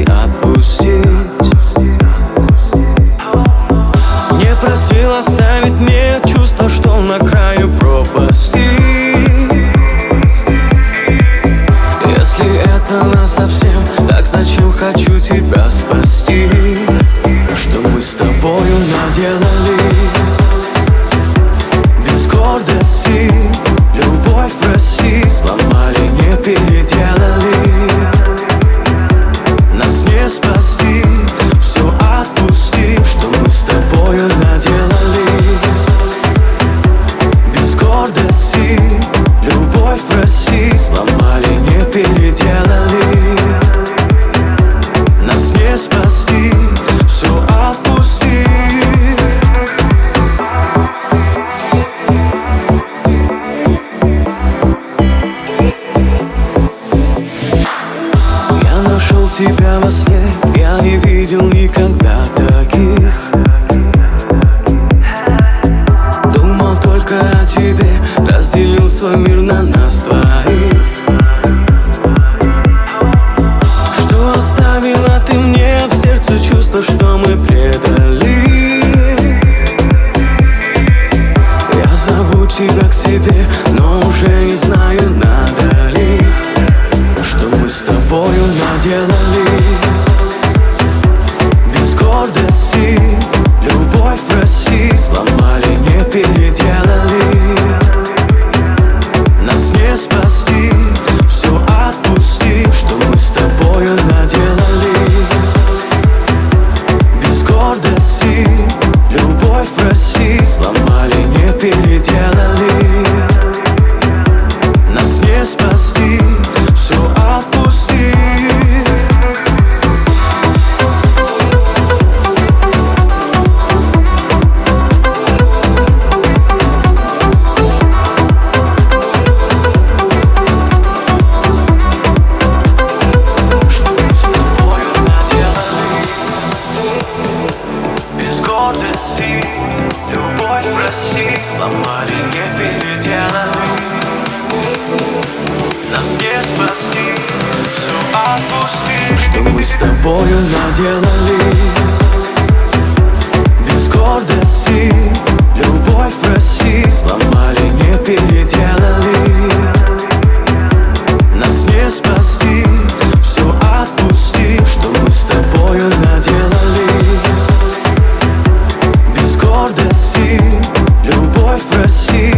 отпусти, отпустить Не просил оставить мне видел никогда таких. Думал только о тебе Разделил свой мир на нас двоих. Что оставила ты мне в сердце чувство, что мы предали? Я зову тебя к себе, но уже не знаю, надо ли. Что мы с тобою наделали гордости. Любовь проси тобою наделали. Без гордости Любовь проси Сломали, не переделали. Нас не спасти Все отпусти Что мы с тобою наделали. Без гордости Любовь проси